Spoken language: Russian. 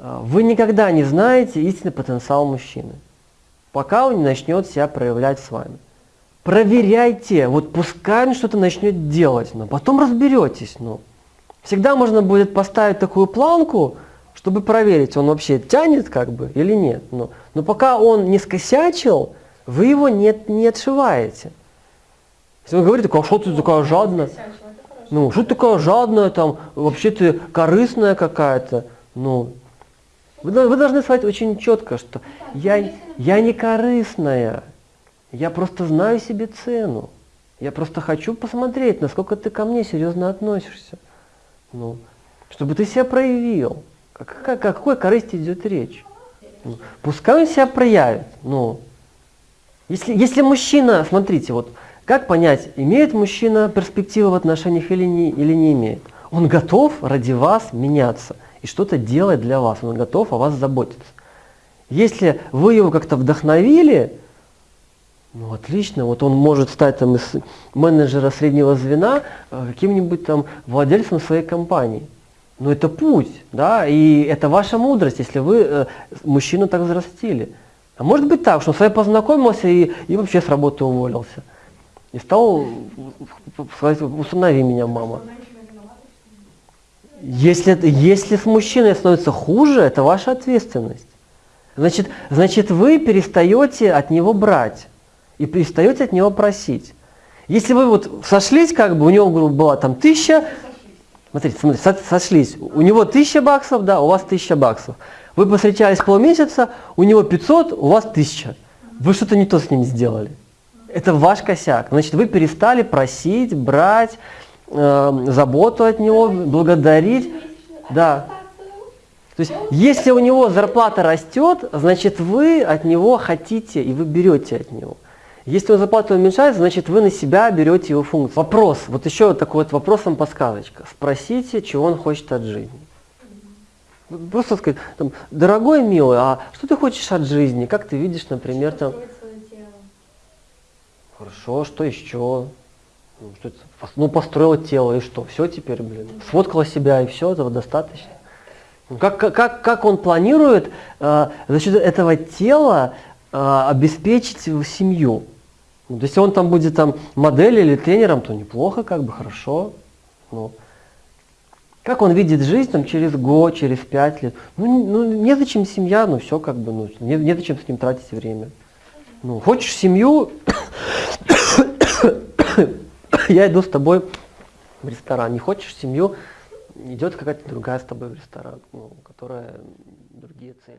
А, Вы никогда не знаете истинный потенциал мужчины, пока он не начнет себя проявлять с вами. Проверяйте, вот пускай он что-то начнет делать, но потом разберетесь. Ну. Всегда можно будет поставить такую планку, чтобы проверить, он вообще тянет как бы или нет. Но, но пока он не скосячил, вы его не, не отшиваете. Если он говорит, а что ты такая жадная? Ну, что ты такая жадная, там, вообще ты корыстная какая-то. Ну, вы, вы должны сказать очень четко, что я, я не корыстная, я просто знаю себе цену. Я просто хочу посмотреть, насколько ты ко мне серьезно относишься. Ну, чтобы ты себя проявил. Какой, о какой корысти идет речь? Ну, пускай он себя проявит. Ну, если, если мужчина, смотрите, вот как понять, имеет мужчина перспективы в отношениях или не, или не имеет? Он готов ради вас меняться и что-то делать для вас, он готов о вас заботиться. Если вы его как-то вдохновили, ну отлично, вот он может стать там из менеджера среднего звена э, каким-нибудь там владельцем своей компании. Но это путь, да, и это ваша мудрость, если вы э, мужчину так взрастили. А может быть так, что он с вами познакомился и, и вообще с работы уволился. И стал сказать, установи меня, мама. Если, если с мужчиной становится хуже, это ваша ответственность. Значит, значит, вы перестаете от него брать и перестаете от него просить. Если вы вот сошлись, как бы у него была там тысяча, смотрите, смотрите, сошлись, у него тысяча баксов, да, у вас тысяча баксов. Вы повстречались полмесяца, у него 500, у вас тысяча. Вы что-то не то с ним сделали. Это ваш косяк. Значит, вы перестали просить, брать, э, заботу от него, благодарить. Да. То есть, если у него зарплата растет, значит, вы от него хотите, и вы берете от него. Если у зарплата уменьшается, значит, вы на себя берете его функцию. Вопрос, вот еще такой вот вопросом подсказочка. Спросите, чего он хочет от жизни. Просто сказать, там, дорогой, милый, а что ты хочешь от жизни? Как ты видишь, например, там... Хорошо, что еще? Ну, что это? ну, построила тело, и что? Все теперь, блин. Сфоткала себя, и все, этого достаточно. Ну, как, как, как он планирует э, за счет этого тела э, обеспечить семью? Ну, если он там будет там моделью или тренером, то неплохо, как бы, хорошо. Ну, как он видит жизнь там, через год, через пять лет? Ну, ну незачем семья, ну все как бы, ну, не, незачем с ним тратить время. Ну, хочешь семью, я иду с тобой в ресторан. Не хочешь семью, идет какая-то другая с тобой в ресторан, ну, которая другие цели.